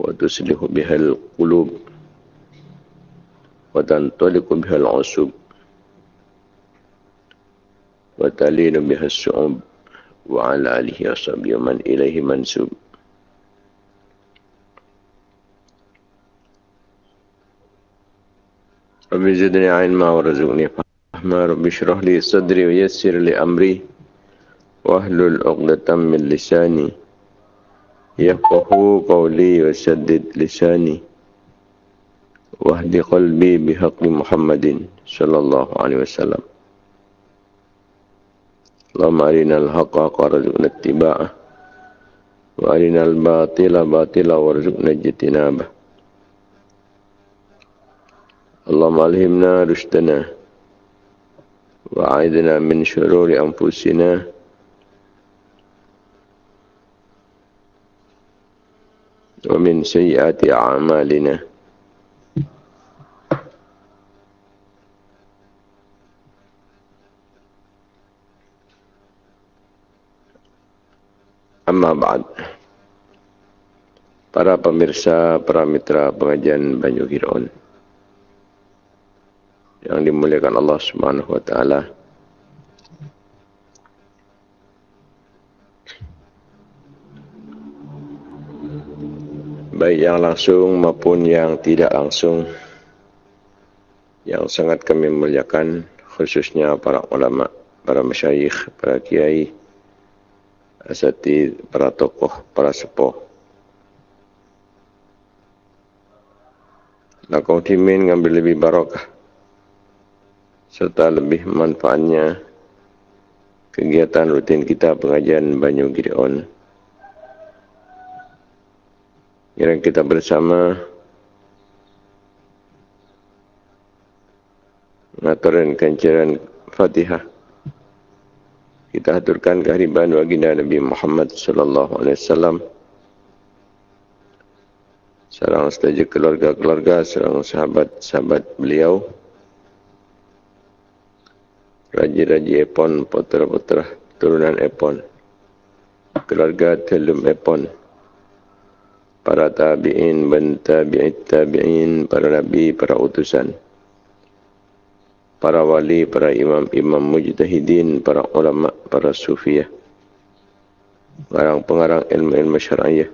وتصلح بها القلوب وتنطلق بها العصوب وتلين بها الشعوب وعلى آله وصحبه ومن إليه منسوب. رب زدني علما ورزقني فهما. رب اشرح لي صدري ويسر لي أمري واحلل عقدة من لساني يفقه قولي وسدد لساني واهد قلبي بحق محمد صلى الله عليه وسلم. اللهم أرنا الحق وارزقنا اتباعه وأرنا الباطل باطلا وارزقنا اجتنابه. اللهم ألهمنا رشدنا وأعذنا من شرور أنفسنا ومن سيئات أعمالنا Amma ba'd. Para pemirsa, para mitra pengajian Banyu Giron yang dimuliakan Allah Subhanahu wa taala. Baik yang langsung maupun yang tidak langsung yang sangat kami muliakan khususnya para ulama, para masyayikh, para kiai, asatid, para tokoh, para sepuh. Lakau timin ngambil lebih barokah serta lebih manfaatnya kegiatan rutin kita pengajian Banyu Gideon. Yang kita bersama mengaturan kancaran Fatihah. Kita aturkan kehadiran baginda Nabi Muhammad sallallahu alaihi wasallam. Serang saja keluarga-keluarga serang sahabat-sahabat beliau. Raja-raja Epon putra-putra turunan Epon. Keluarga Telum Epon para tabi'in ben tabi'it tabi'in para nabi para utusan para wali, para imam-imam mujtahidin, para ulama, para sufiah, pengarang-pengarang ilmu-ilmu syar'iyah.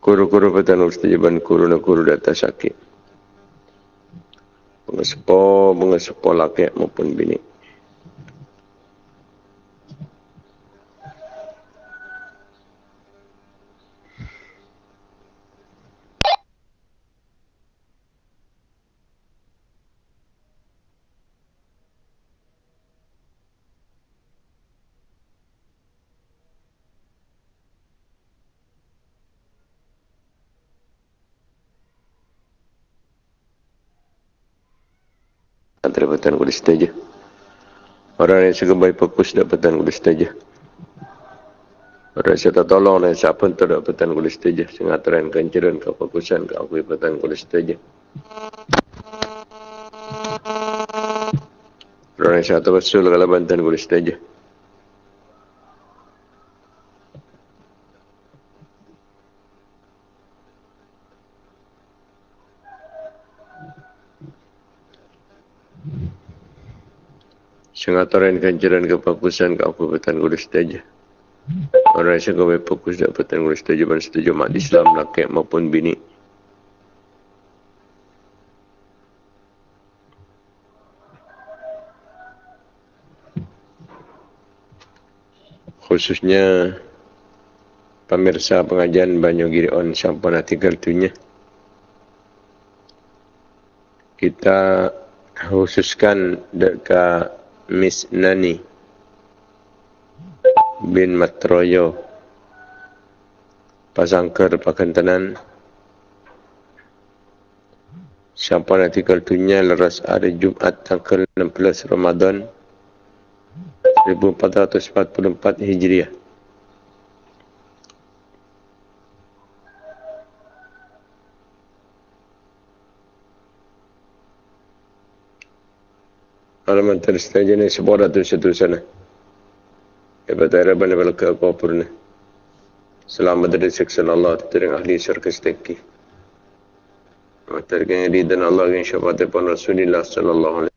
Kuru-kuru petan ustajaban kuru na kuru data sakit. Pengesepo, pengesepo laki maupun bini. Petang kulis saja. Orang yang baik fokus dapat petang kulis saja. Orang yang tak tolong dan siapa pun tak dapat petang kulis saja. Sehingga terang kenceran ke fokusan ke aku petang kulis saja. Orang yang tak betul kalau bantuan kulis saja. Sengataran kancaran kepakusan ke Kabupaten Kudu Setaja. Orang yang kau fokus di Kabupaten Kudu Setaja dan setuju mak Islam laki maupun bini. Khususnya pemirsa pengajian Banyu Giri On sampun artikel tunya. Kita khususkan dekat Miss Nani bin Matroyo Pasangker Pakantanan nanti kaltunya leras hari Jumat tanggal 16 Ramadan 1444 Hijriah. Alaman tersedia ni sebuah tu satu sana. Ada banyak balik ke apa pun ni. Selamat dari siksa Allah Terima ahli syurga sedeki Terima dan Allah Yang syafaat pun Rasulullah Sallallahu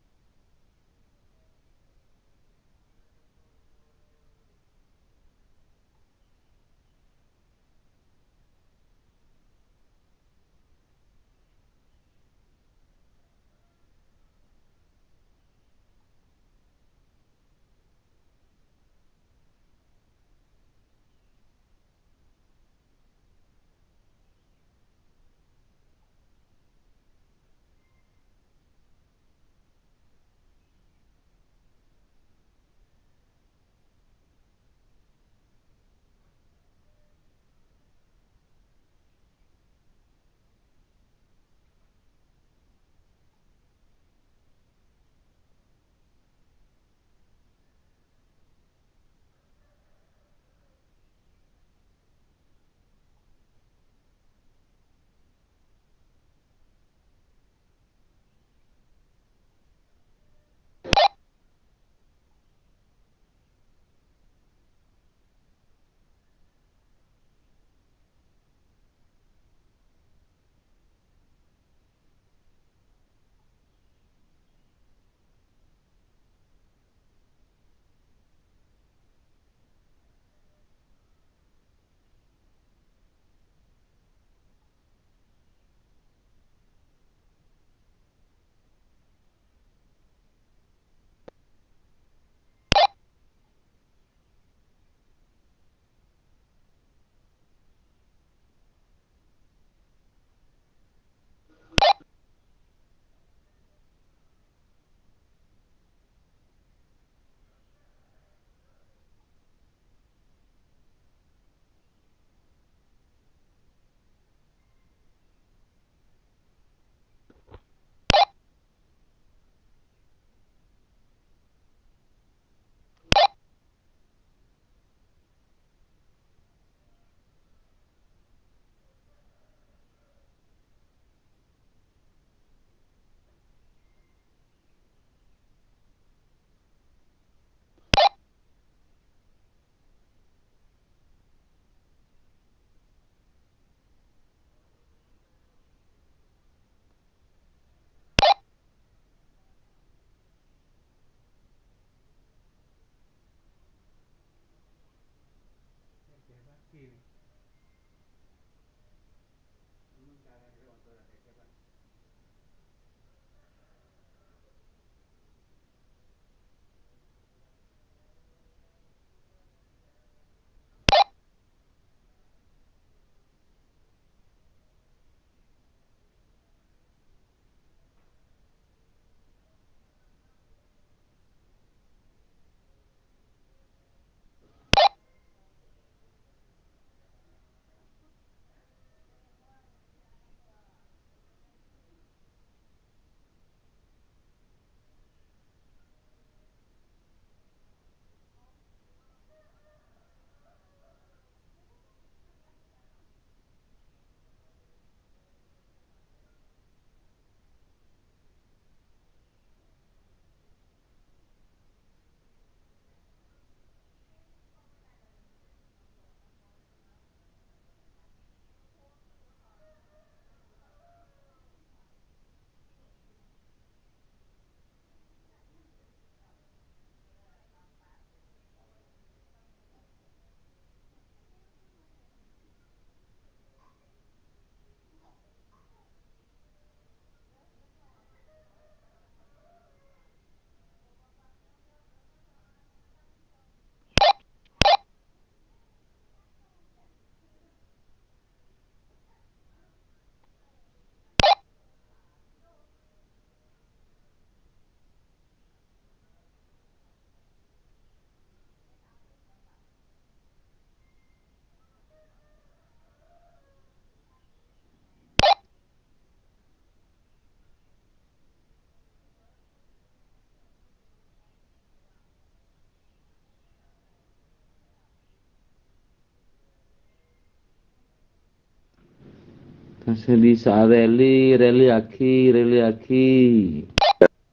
Sesali rally, rally aki, rally aki.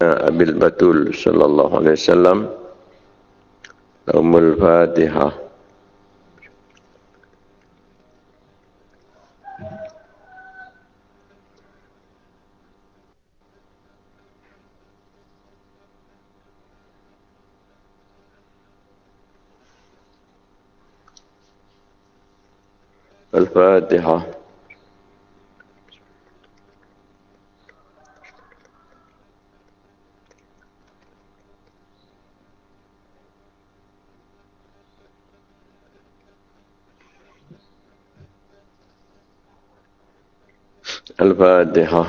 Ya, Abil Batul sallallahu alaihi wasallam. Umul Fatihah. الفاتحه الفاتحة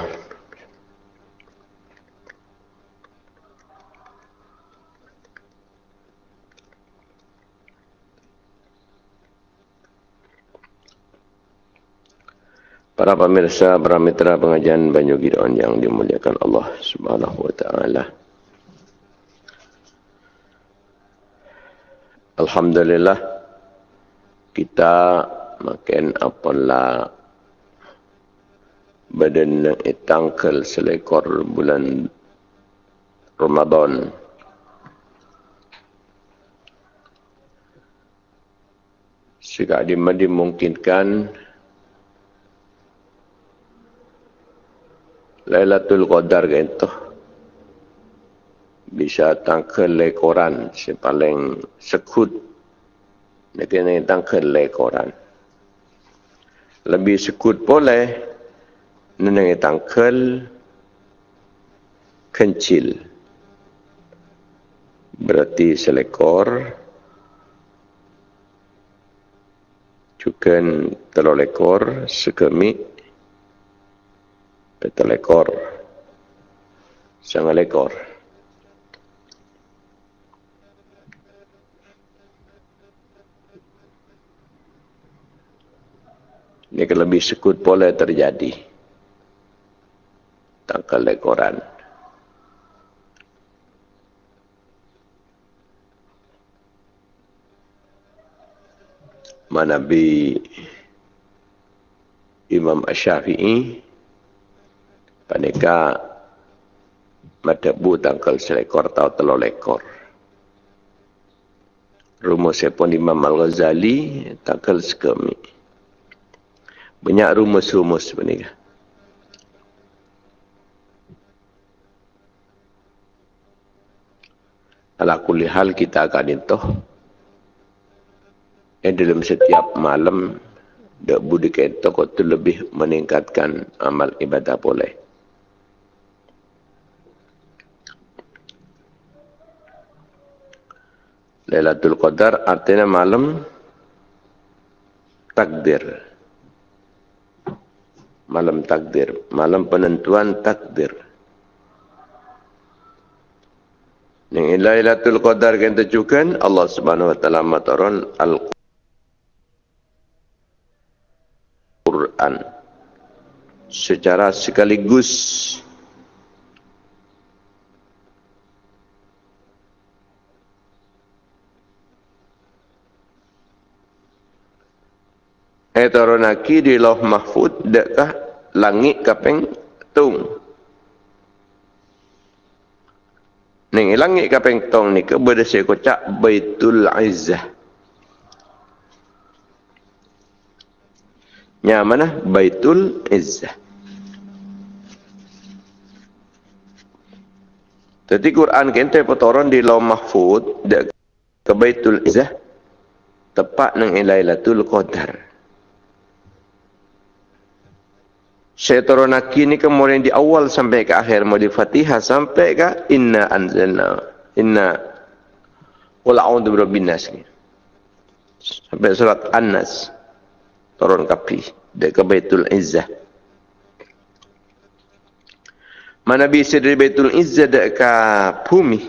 Para pemirsa, para mitra pengajian Banyu Gideon yang dimuliakan Allah Subhanahu wa taala. Alhamdulillah kita makin apalah badan tangkel selekor bulan Ramadan jika dimungkinkan Lailatul Qadar gitu. Bisa tangkel lekoran si paling sekut. Nekene tangkel lekoran. Lebih sekut boleh neneng tangkel kencil. Berarti selekor juga telur lekor sekemik Betul ekor. Sangat ekor. Ini lebih sekut boleh terjadi. Tangkal ekoran. Mana bi Imam Ash-Syafi'i Paneka mata bu tangkal selekor atau telur lekor. Rumus sepon Imam Al-Ghazali tangkal sekemi. Banyak rumus-rumus paneka. Ala kulli hal kita akan itu. Eh dalam setiap malam dak budi kita tu lebih meningkatkan amal ibadah boleh. Lailatul Qadar artinya malam takdir. Malam takdir, malam penentuan takdir. Yang Lailatul Qadar yang tujukan Allah Subhanahu wa taala mataron Al-Quran secara sekaligus Etaronaki di loh mahfud dekat langit kapeng tung. Ning langit kapeng tung ni ke berdasar kocak Baitul Izzah. Nya mana? Baitul Izzah. Jadi Quran kente petoron di loh mahfud ke Baitul Izzah tepat nang Lailatul Qadar. Saya turun aki ni kemudian di awal sampai ke akhir mau di Fatihah sampai ke inna anzalna inna qul a'udzu birabbin nas ni. Sampai surat An-Nas turun kapi dari ke Baitul Izzah. Mana bisa dari Baitul Izzah dak ke bumi.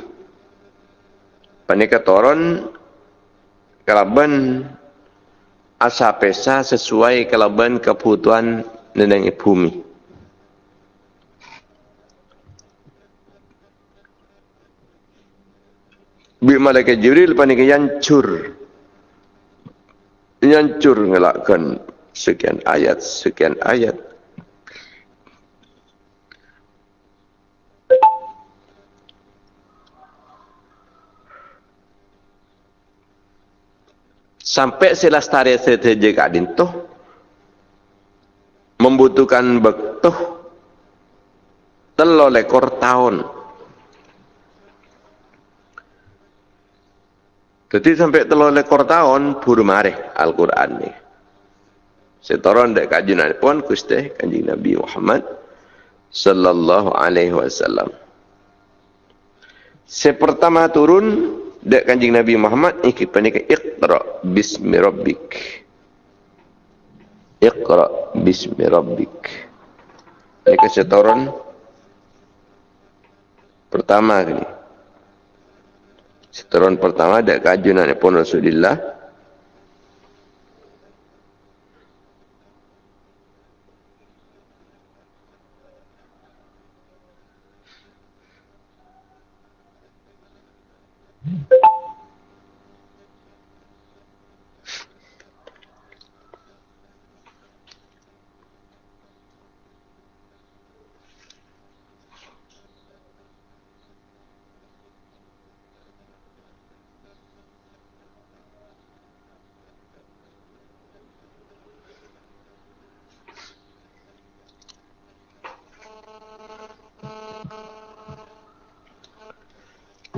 Panika turun kalaban asa pesa sesuai kalaban kebutuhan neneng bumi. Bi malaikat Jibril panik yancur. Yancur ngelakkan sekian ayat, sekian ayat. Sampai selastari setelah kadin tuh membutuhkan betuh telo lekor tahun. Jadi sampai telo lekor tahun buru mareh Al-Quran ni. Setoron dek kajunan pun kusteh kanjing Nabi Muhammad sallallahu alaihi wasallam. Sepertama turun dek kanjing Nabi Muhammad iki panika iqra bismi rabbik. Iqra bismi rabbik. Ini setoron pertama ini. Setoron pertama dek kajunan pun Rasulullah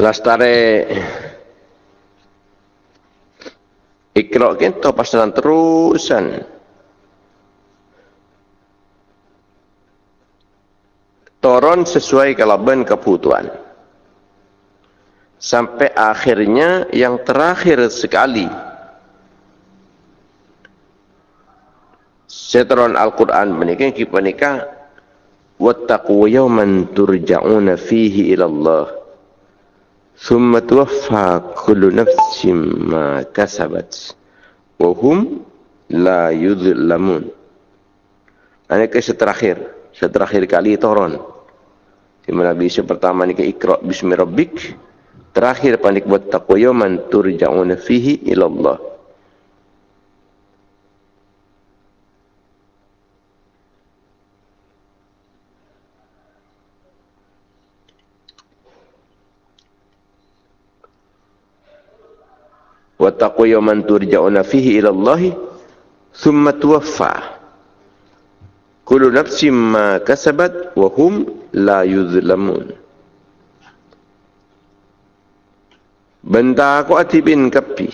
Lastare Ikhlas kita pasaran terusan. Toron sesuai kalaban kebutuhan. Sampai akhirnya yang terakhir sekali. Seteron Al-Quran menikah, kita menikah. Wattaqu yawman turja'una fihi ilallah. Thumma tuwaffa kullu nafsim ma kasabat wa hum la يُذْلَمُونَ Ini kisah terakhir. Kisah terakhir kali turun. Di mana bisa pertama ni ke Iqra bismi rabbik. Terakhir panik buat taqwa yaman turja'una fihi ilallah. Wattaqu yawman turja'una fihi ila Allah thumma tuwaffa kullu nafsin ma kasabat wa hum la yuzlamun benda aku ati bin kapi.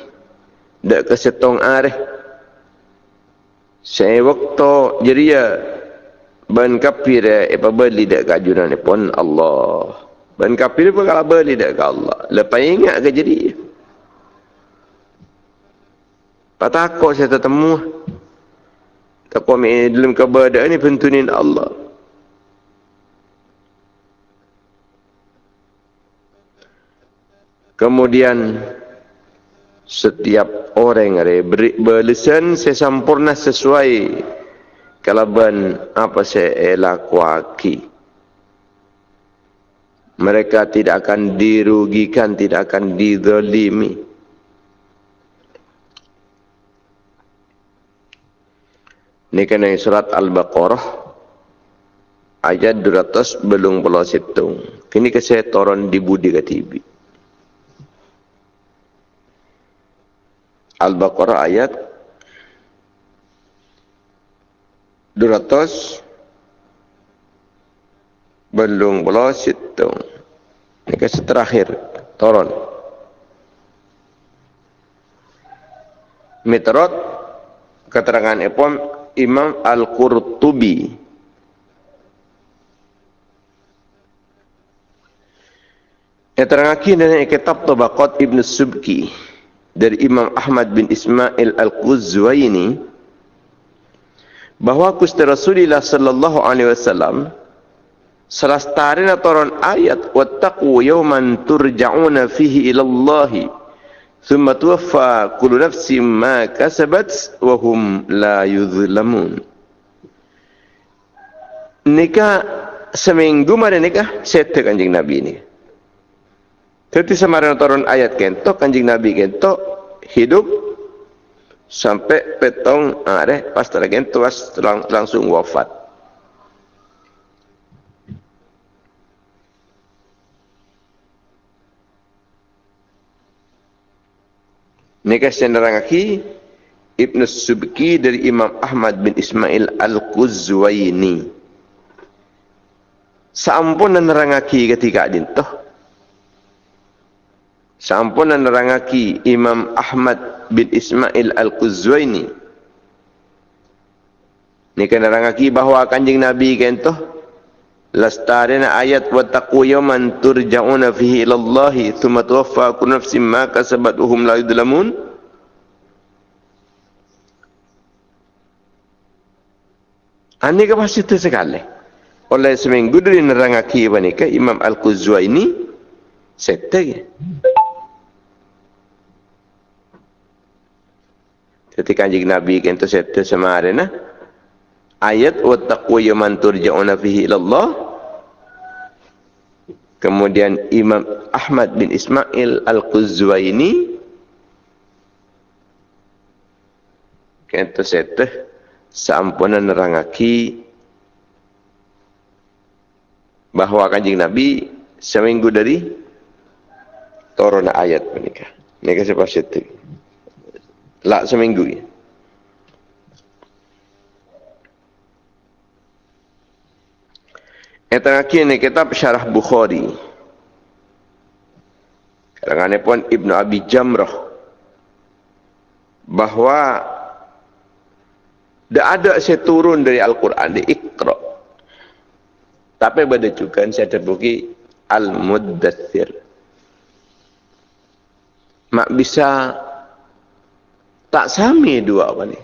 Dak kesetong areh. Saya waktu jeria ban kapi re apa beli dak kajunan pun Allah. Ban kapi pun kalau beli dak Allah. Lepas ingat ke jadi tak takut saya tertemu. Takut ambil dalam keberadaan ini pentunin Allah. Kemudian setiap orang yang beri berlesan saya sempurna sesuai kalaban apa saya lakukan. Mereka tidak akan dirugikan, tidak akan dizalimi. Ini kena surat Al-Baqarah ayat 200 belum belah situng. Kini ke saya turun di budi ke TV. Al-Baqarah ayat 200 belum belah situng. Ini ke terakhir turun. Metrot keterangan Epom Imam Al-Qurtubi. Yang terangaki dari kitab Tabaqat Ibn Subki dari Imam Ahmad bin Ismail Al-Quzwaini bahawa Gusti Rasulullah sallallahu alaihi wasallam salah starina turun ayat wattaqu yawman turja'una fihi ila Summa tuwaffa kullu nafsin ma kasabat wa hum la yuzlamun. Nikah seminggu mana nikah sete kanjeng Nabi ini. Tetapi samaran turun ayat kentok kanjeng Nabi kentok hidup sampai petong ah, are pas tera kentok langsung wafat. Mereka senderangaki Ibn Subki dari Imam Ahmad bin Ismail Al-Quzwaini. Sampun nerangaki ketika dintoh. Sampun nerangaki Imam Ahmad bin Ismail Al-Quzwaini. Ni kena rangaki bahawa kanjing Nabi kan tu lastarina ayat wa taqu yawman turja'una fihi ila Allah thumma tuwaffa kullu nafsin ma kasabat hum la yudlamun Ani ke pasti tu sekali. Oleh seminggu dari nerangaki ke Imam Al-Quzwa ini setting. Ketika kanjing Nabi setting sama ada nah ayat wa taqwa yaman turja'una fihi ilallah kemudian Imam Ahmad bin Ismail Al-Quzwaini kata seteh seampunan nerangaki bahawa kanjing Nabi seminggu dari turun ayat menikah. Mereka sebab seteh. Lak seminggu ya. Yang terakhir ni kitab Syarah Bukhari. Kalangan pun Ibn Abi Jamrah. Bahawa tidak ada saya turun dari Al-Quran di Iqra. Tapi pada juga saya terbuki Al-Muddathir. Mak bisa tak sami dua apa ni.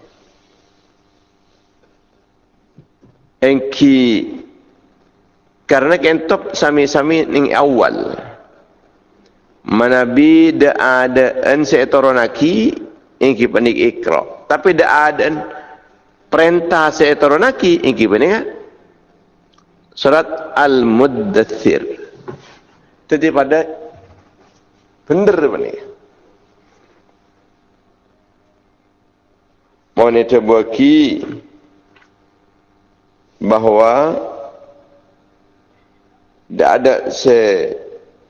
Engki karena kentop sami-sami ning awal. Manabi da ada en seetoronaki ingki panik ikra. Tapi da ada en perintah seetoronaki ingki panik surat al-muddathir. Jadi pada benar panik. Mohon itu bahawa tidak ada se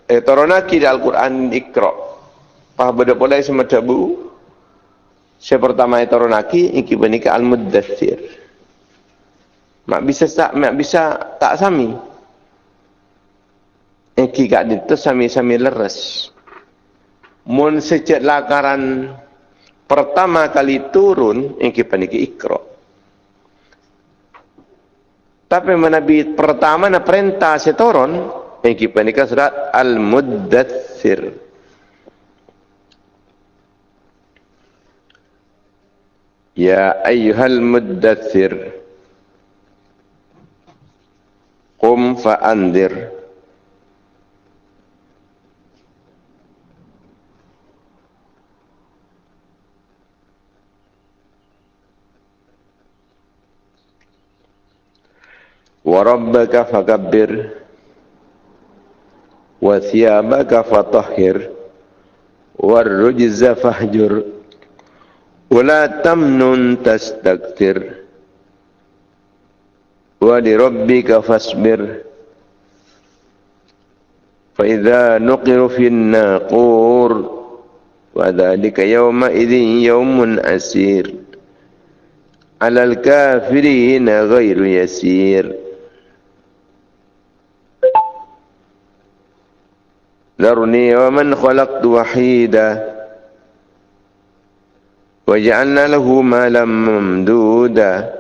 eh toronaki Al-Quran ikra. Pah beda sama tabu. Se pertama toronaki iki benika al-muddathir. Mak bisa tak mak bisa tak sami. Iki gak itu sami-sami leres. Mun sejak lakaran pertama kali turun iki paniki ikra. Tapi Nabi pertama na perintah setoron yang kita nikah surat Al-Muddathir. Ya ayyuhal muddathir Qum fa'andir وربك فكبر وثيابك فطهر والرجز فاهجر ولا تمنن تستكثر ولربك فاصبر فإذا نقر في الناقور وذلك يومئذ يوم أسير على الكافرين غير يسير ذرني ومن خلقت وحيدا وجعلنا له مالا ممدودا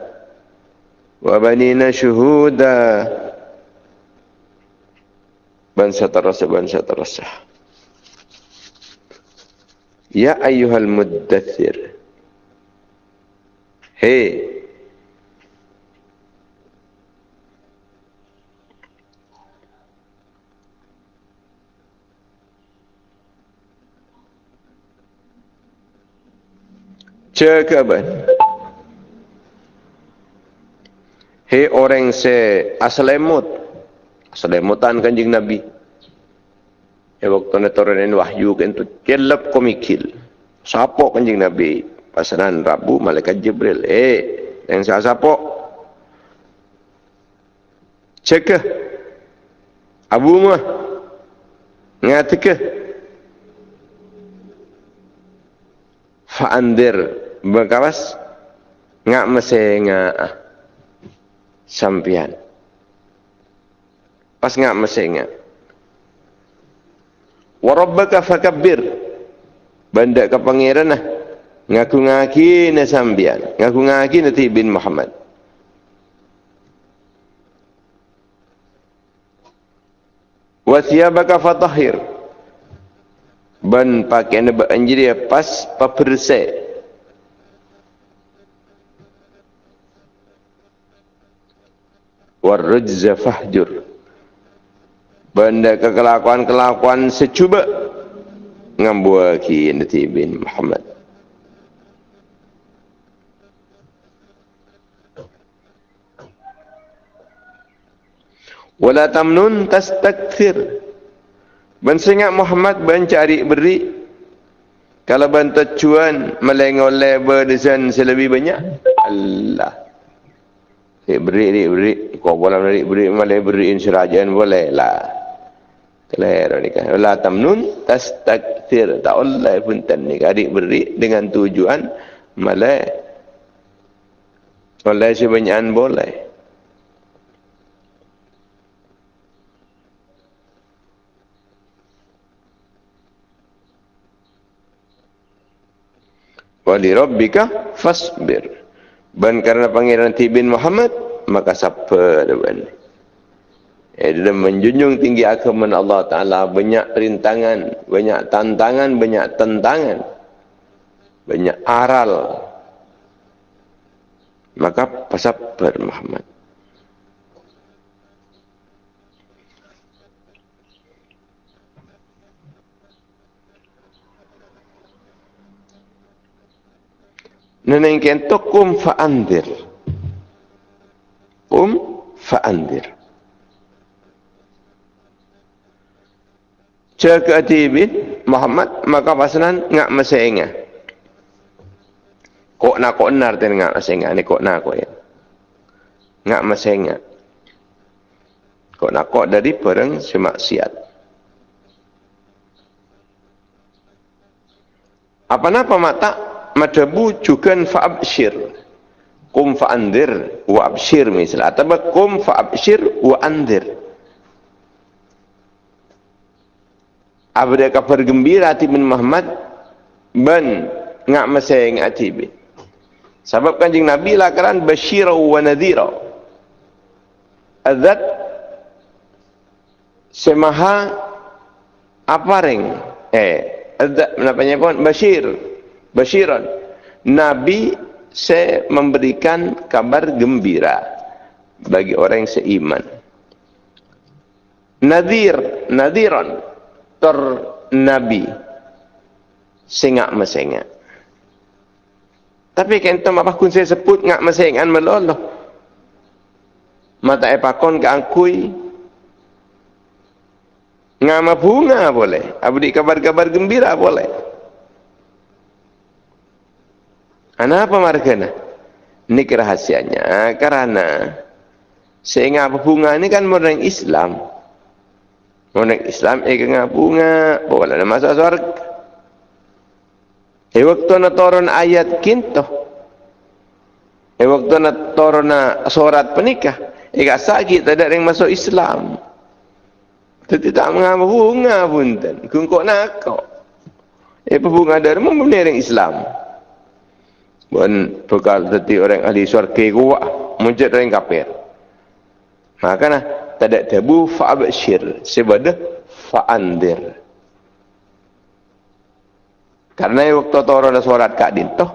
وبنينا شهودا. بنسى ترسى بنسى ترسى يا أيها المدثر. Cekaban. Hei orang se aslemut, aslemutan kanjing Nabi. Ya waktu ni turun wahyu kan tu kelap komikil. Sapo kanjing Nabi pasaran Rabu malaikat Jibril. Eh, yang saya sapo. Cek Abu mah ngatik Fa'andir Bekawas ngak mesti ngak ah, sampian. Pas ngak mesti ngak. Warabbaka fakabbir. Benda ke pangeran lah. Ngaku ngaki na sambian. Ngaku ngaki na bin Muhammad. Wasiyabaka fatahir. Ben pakai ni beranjiri pas pepersek. Warrujza fahjur. Benda kekelakuan-kelakuan secuba ngambuaki Nabi bin Muhammad. Wala tamnun tastakthir. Ben singat Muhammad ben cari beri. Kalau ben tujuan melengol lebar desain selebih banyak. Allah. Rik beri, rik beri. Kau boleh rik beri, malah beri insirajan boleh lah. Kelihatan ni kan. Wala tamnun tastakthir. Tak Allah pun tan ni. Adik beri dengan tujuan malah oleh sebanyakan boleh. wali rabbika fasbir ban karena pangeran tibin Muhammad maka siapa depan eh dia menjunjung tinggi agama Allah taala. Banyak rintangan banyak tantangan banyak tentangan. Banyak aral. Maka pasabar Muhammad Neneng kento kum fa'andir. Kum fa'andir. Caka atibin Muhammad maka pasanan ngak masainga. Kok nak kok nar ten ngak masainga ni kok nak ya. Ngak masainga. Kok nak kok dari perang semaksiat. Apa napa mata madabu juga fa'abshir. Kum fa'andir wa abshir misal. Atau kum fa'abshir wa andir abda kabar gembira bin Muhammad ban ngak masay ngak tibi sebab kanjing Nabi lakaran bashira wa nadhira. Adat semaha apa ring eh adat menapanya pun bashir basyiran. Nabi saya memberikan kabar gembira bagi orang yang seiman. Nadir nadiran ter nabi. Sengak mesengak. Tapi tu apa kun saya sebut ngak mesengan meloloh mata epakon ke angkui. Ngama bunga boleh. Abdi kabar-kabar gembira boleh Kenapa margana? Ini kerahasianya karena sehingga bunga ini kan orang Islam. Orang Islam ikan bunga, boleh masuk surga. E waktu na turun ayat kinto. E waktu na turun surat penikah. Ika sakit ada yang masuk Islam. Tapi tak mengapa bunga pun. Kungkok nak kau. Eh bunga dari mana orang Islam? Bukan bekal tadi orang ahli syurga kuat muncul orang kafir. Maka nah tidak tabu fa'abshir sebab fa'andir. Karena waktu turun ada surat kak dintoh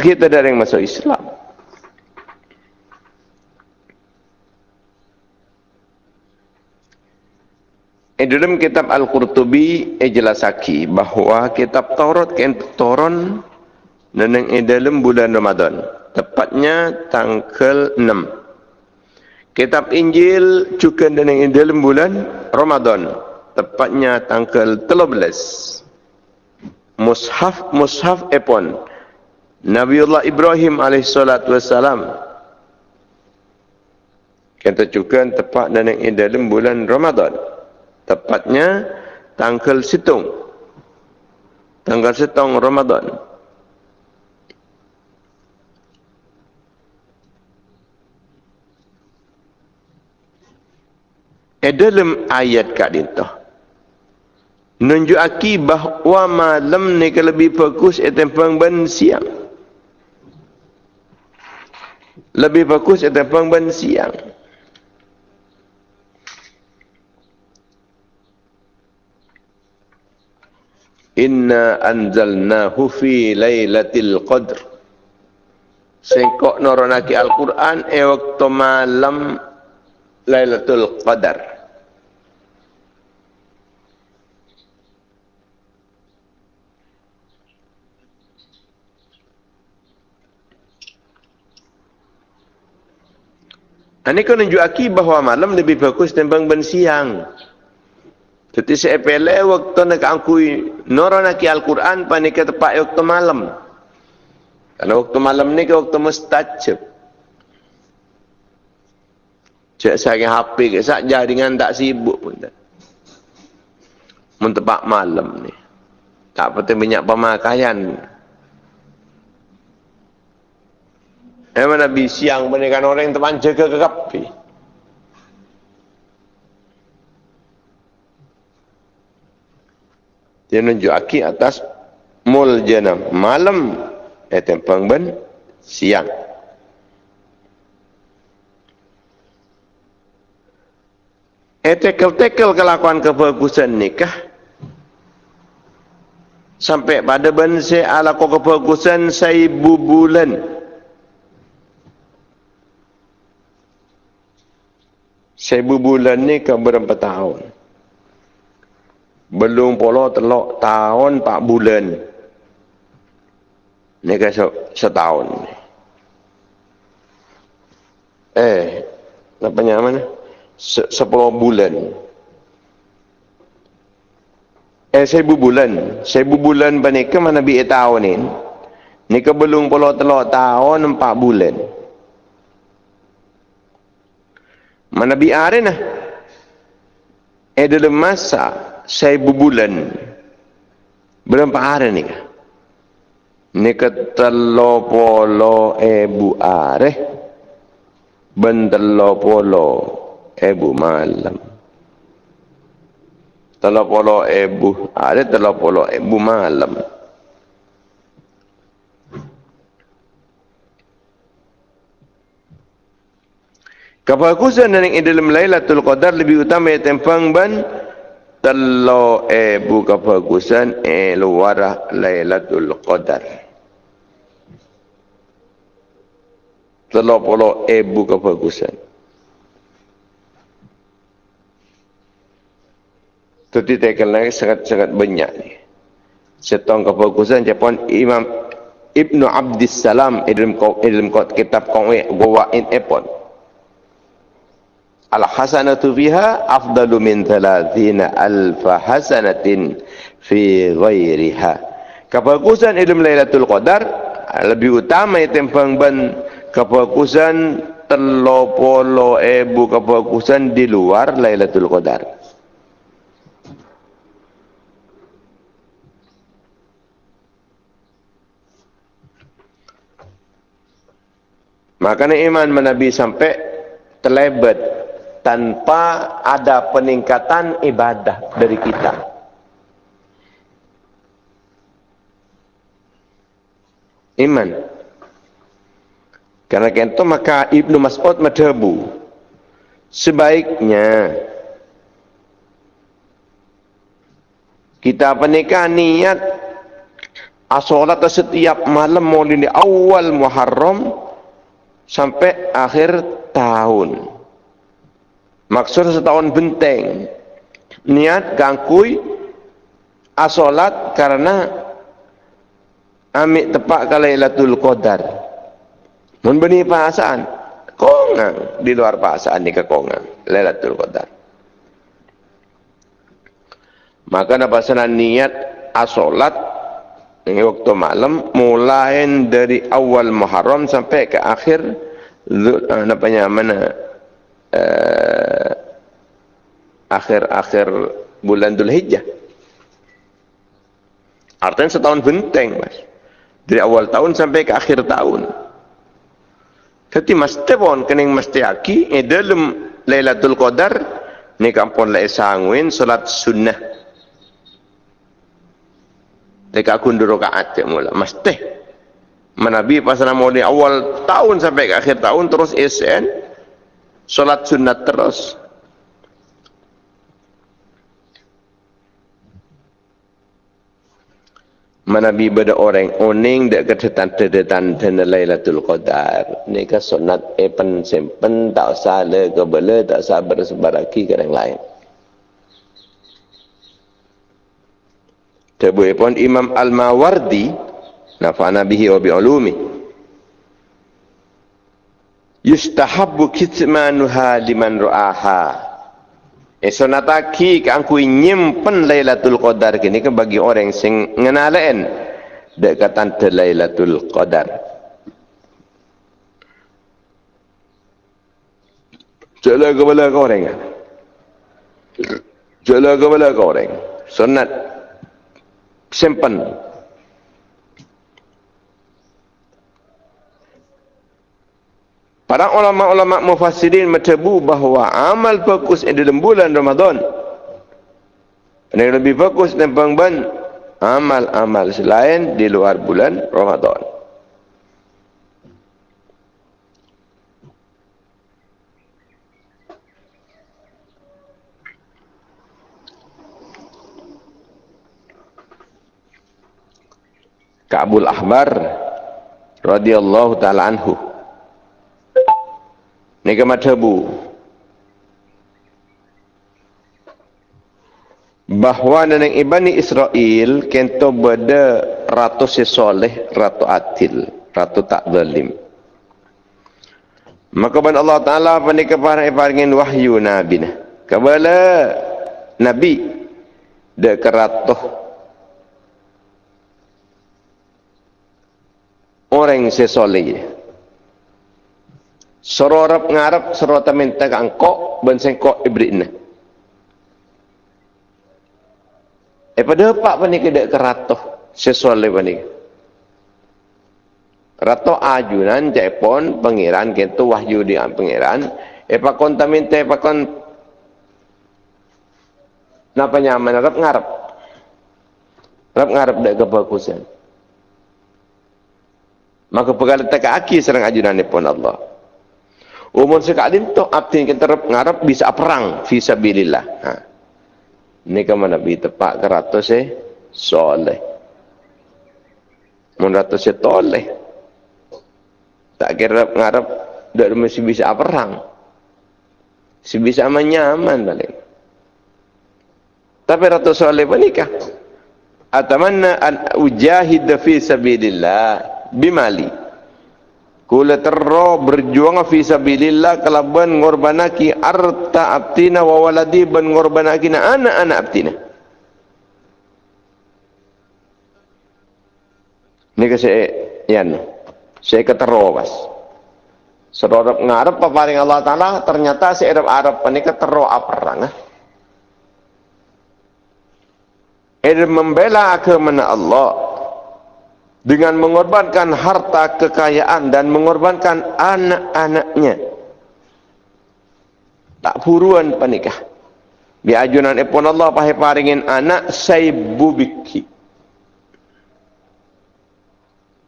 kita dari yang masuk Islam. Eh, dalam kitab Al-Qurtubi eh, jelasaki bahawa kitab Taurat kan turun dan yang dalam bulan Ramadan. Tepatnya tanggal 6. Kitab Injil juga dan yang dalam bulan Ramadan. Tepatnya tanggal 13. Mushaf Mushaf Epon. Nabiullah Ibrahim wassalam. Kita juga tepat dan yang dalam bulan Ramadan tepatnya tanggal situng. Tanggal situng Ramadan. Eh dalam ayat kat itu nunjuki bahawa malam ni lebih fokus itu pengban siang. Lebih fokus itu pengban siang inna anzalnahu fi lailatul qadr sengkok noronaki Al-Quran e waktu malam Lailatul Qadar Ini kan menunjukkan bahawa malam lebih bagus ben siang. Jadi saya pilih waktu nak angkui noronaki Al-Quran panik tepat waktu malam. Karena waktu malam ni ke waktu mustajab. Cek saya HP ke saja dengan tak sibuk pun tak. Mentepak malam ni. Tak penting banyak pemakaian. Memang Nabi siang menekan orang yang teman jaga ke kapi. Dia nunjuk aki atas mul jenam. Malam, eh tempang ben, siang. Eh tekel-tekel kelakuan kebagusan nikah. Sampai pada ben saya ala kebagusan saya bulan. Seribu bulan ni ke berapa tahun? Belum pula telok tahun empat bulan. Ni ke setahun. Eh, namanya mana? Sepuluh bulan. Eh, seribu bulan. Seribu bulan panika mana bi tahun ni? Ni ke belum pula telok tahun empat bulan. Mana biar nah. Eh dalam masa saya bulan berapa hari ni? Ni ketelo polo ebu are bentelo polo ebu malam. Telo polo ebu are telo polo ebu malam. Kebagusan yang di dalam Lailatul Qadar lebih utama yang tempang ban telo ebu kebagusan e luar Lailatul Qadar. Telo polo ebu kebagusan. Tadi tekan lagi sangat-sangat banyak ni. Setong kebagusan Jepun Imam Ibnu Abdis Salam dalam kitab Kongwe Gowa in Epon al hasanatu fiha afdalu min thalathina alf hasanatin fi ghairiha. Kebagusan ilmu lailatul qadar lebih utama tempang ban kebagusan telopolo ebu kebagusan di luar lailatul qadar. Makanya iman menabi sampai terlebat tanpa ada peningkatan ibadah dari kita. Iman. Karena itu maka Ibnu Mas'ud madhabu. Sebaiknya kita menikah niat asolat setiap malam mulai awal Muharram sampai akhir tahun. Maksud setahun benteng. Niat gangkui asolat karena amik tepat kalailatul qadar. Mun beni perasaan kongang di luar perasaan ni kekongang lailatul qadar. Maka pasanan niat asolat ini waktu malam mulai dari awal Muharram sampai ke akhir apa namanya Eh, akhir-akhir bulan Dhul Hijjah. Artinya setahun benteng, mas. Dari awal tahun sampai ke akhir tahun. Jadi mesti pun kening mesti aki eh dalam Lailatul Qadar ni kampun lai sangwin salat sunnah. Dekat kundur rakaat ya mula mesti. Manabi pasal di awal tahun sampai ke akhir tahun terus SN Solat sunat terus. Mana bi beda orang oning dek ketetan tetetan tena Lailatul Qadar. Ni ka sunat epen sempen tak usah le ke tak usah bersebaraki ke yang lain. Tebu pun Imam Al-Mawardi nafa'ana bihi wa bi'ulumi. Yustahabbu kitmanuha liman ru'aha. Eso nataki ke angku nyimpen Lailatul Qadar kini ke bagi orang sing ngenalain dekatan te Lailatul Qadar. Jala kepala kau orang. Jala kepala kau orang. Sunat simpan Para ulama-ulama mufassirin mencebu bahawa amal fokus di dalam bulan Ramadan yang lebih fokus dan pengban amal-amal selain di luar bulan Ramadan. Ka'bul Ahbar radhiyallahu taala anhu Nega madhabu bahawa neneng ibani Israel kento beda ratu sesoleh ratu atil ratu tak zalim. Maka ban Allah Ta'ala panik kepada ibaringin wahyu nabi kebala nabi de keratuh orang sesoleh Sororap ngarap serota minta kangkok ben sengkok ibritna. Eh pada apa pa ni kedak keratoh sesuai pa ni. Rato ajunan cepon pangeran kentu wahyu di pangeran. Eh pa konta minta eh pa kon Napa nyaman rap ngarap. Rap ngarap dak kebagusan. Maka pegala tak aki serang ajunan pun Allah. Umur sekali tu abdi kita ngarap bisa perang fisabilillah. Ha. Ini ke mana bi tepak ke ratus eh soleh. Mun ratus eh toleh. Tak kira ngarap dak mesti bisa perang. Si bisa menyaman balik. Tapi ratus soleh menikah. Atamanna an ujahid fi sabilillah bimali. Kula terro berjuang fi sabilillah kalaban ngorbanaki arta abtina wa waladi ban ngorbanaki na anak-anak abtina. Ini ke saya, yan, saya ketero pas. Sedorap ngarep paparing Allah Ta'ala, ternyata si Arab Arab ini ketero aparang. Ini membela agama Allah dengan mengorbankan harta kekayaan dan mengorbankan anak-anaknya. Tak puruan panikah di ajunan ipun Allah pahe paringin anak saibu biki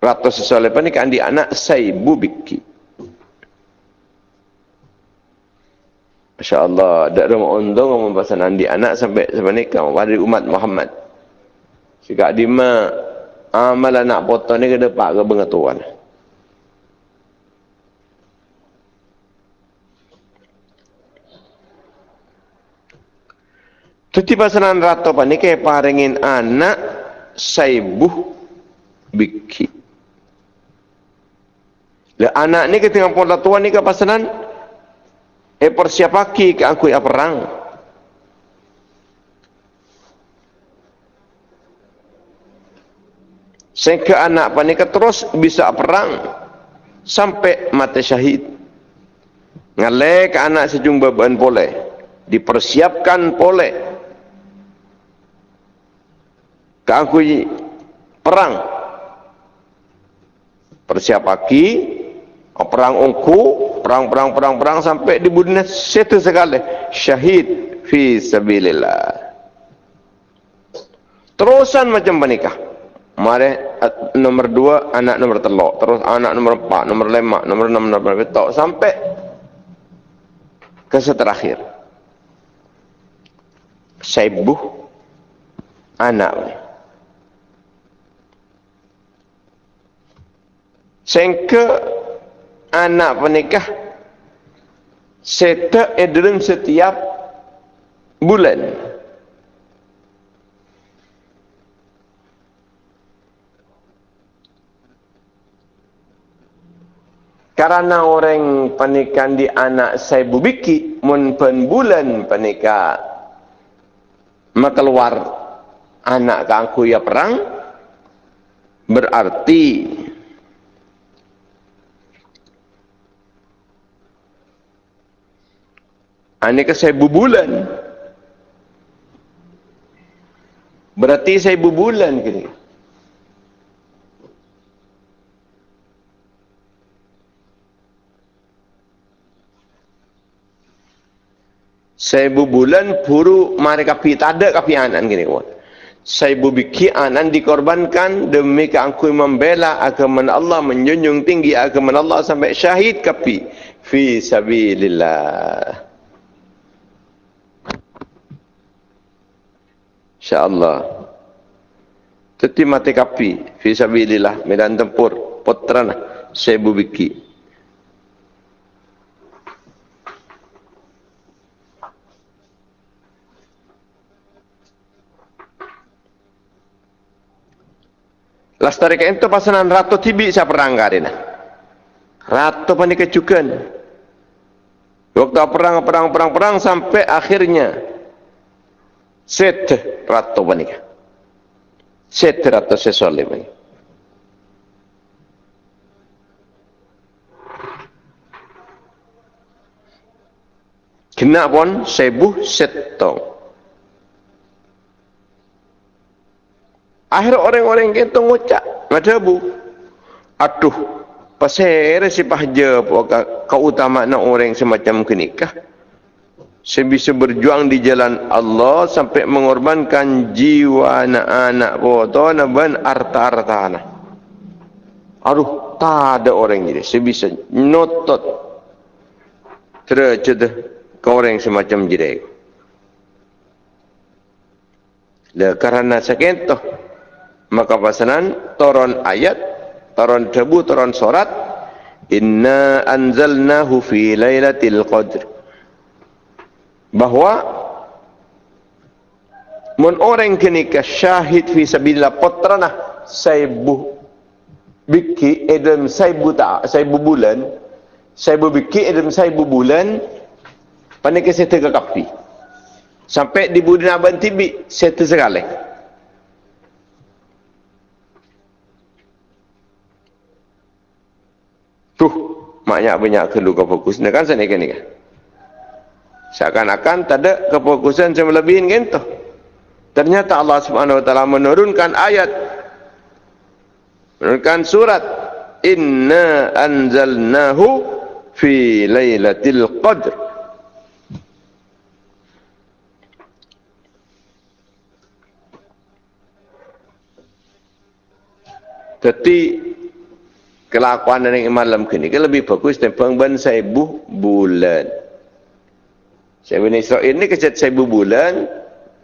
ratus sesoleh panikah di anak saibu biki Masya Allah, tak ada untung membahasan andi anak sampai sebenarnya pada umat Muhammad. Sikap dima amal anak potong ni kena pak ke pengetahuan. Tuti pasanan apa ni kaya paringin anak saibuh biki. Le anak ni ketika pola tua ni ke pasanan eh persiapaki ke aku ya perang. Sehingga anak panika terus bisa perang sampai mati syahid. Ngalek anak sejumlah beban boleh. Dipersiapkan boleh. Kangkui perang. Persiap aki. Perang ungku. Perang, perang, perang, perang sampai di budinya satu sekali. Syahid fi sabilillah. Terusan macam menikah. Mare nomor dua anak nomor telok. Terus anak nomor empat nomor lima nomor enam nomor betok sampai ke seterakhir sebuh anak sengke anak penikah seta edren setiap bulan. Karena orang pernikahan di anak saya bubiki mun bulan pernikah maka keluar anak kangku ya perang berarti Ini ke saya bulan. Berarti saya bulan kini. Seibu bulan puru mari kapi ada kapi anan gini kawan. Seibu biki anan dikorbankan demi keangkui membela agama Allah menjunjung tinggi agama Allah sampai syahid kapi fi sabilillah. InsyaAllah. Teti mati kapi fi sabilillah medan tempur putrana seibu biki. Lastari ke ento pasanan ratu tibi sa perang karina. Ratu pani kecukan. Waktu perang perang perang perang sampai akhirnya set ratu pani ke. Set ratu sesole pani. Kena pun sebuh setong. Akhir orang-orang kita ngucap. Macam bu. Aduh. Pasal si pahja keutamaan orang semacam kenikah. Saya bisa berjuang di jalan Allah sampai mengorbankan jiwa anak-anak foto dan harta-harta anak. Aduh, tak ada orang ini. Saya bisa notot. Tercedah ke orang semacam jirai. Kerana sakit tu maka pasanan toron ayat toron debu toron surat inna anzalnahu fi lailatul qadr. Bahwa mun orang kini ke syahid fi sabilillah potrana saibu biki edem saibu ta saibu bulan saibu biki edem saibu bulan panik saya kapi sampai di budina bantibi saya sekali Tuh, maknya banyak kelu kefokus. Ini kan kan ni kan? Seakan-akan tak ada kefokusan yang melebihin gitu. Ternyata Allah Subhanahu Wa Taala menurunkan ayat, menurunkan surat, Inna anzalnahu fi laylatil qadr. Jadi kelakuan dari malam kini ke lebih bagus tentang ban seibu bulan. Saya bin Israel ini kecat seibu bulan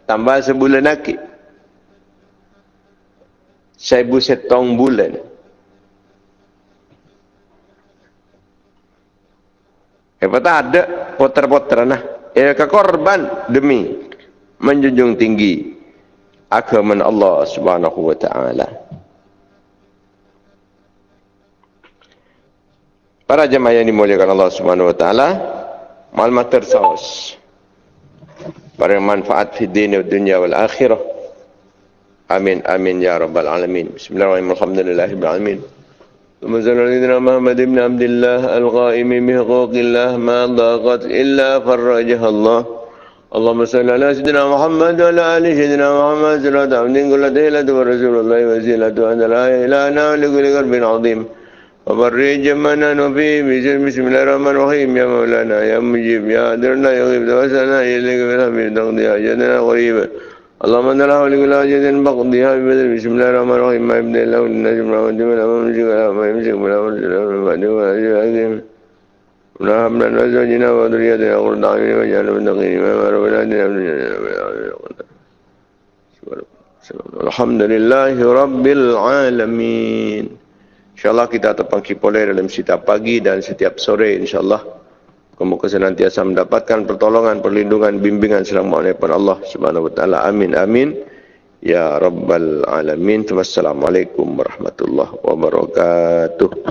tambah sebulan lagi. Seibu setong bulan. Hebat ada poter-poter nah. Ya ke korban demi menjunjung tinggi agama Allah Subhanahu wa taala. Para jemaah yang dimuliakan Allah Subhanahu wa taala, maklumat tersaus. Para manfaat di dunia dan dunia wal akhirah. Amin amin ya rabbal alamin. Bismillahirrahmanirrahim. Alhamdulillahirabbil alamin. ثم صلى على محمد بن عبد الله القائم بحقوق الله ما ضاقت إلا فرجها الله اللهم صل على سيدنا محمد وعلى آل سيدنا محمد صلاة عبد كل تهلة ورسول الله وسيلة أن لا إله إلا لكل قلب عظيم وبرئ جمعنا نبي بسم بسم الله الرحمن الرحيم يا مولانا يا مجيب يا عادل لا يغيب توسلنا إليك بالحميد تقضيها جدنا غريبا اللهم انت لا حول ولا جد بقضيها ببدر بسم الله الرحمن الرحيم ما يبدا له للنجم لا مد ولا ممسك ولا ما يمسك ولا مرسل ولا بعد ولا جاهزهم ولا حملا وزوجنا وذريتنا قرة اعين واجعلنا متقين اماما رب العالمين الحمد لله رب العالمين InsyaAllah kita tepang kipoleh dalam setiap pagi dan setiap sore insyaAllah. Semoga senantiasa mendapatkan pertolongan, perlindungan, bimbingan selama daripada Allah Subhanahu Wa Taala. Amin, amin. Ya Rabbal Alamin. Wassalamualaikum warahmatullahi wabarakatuh.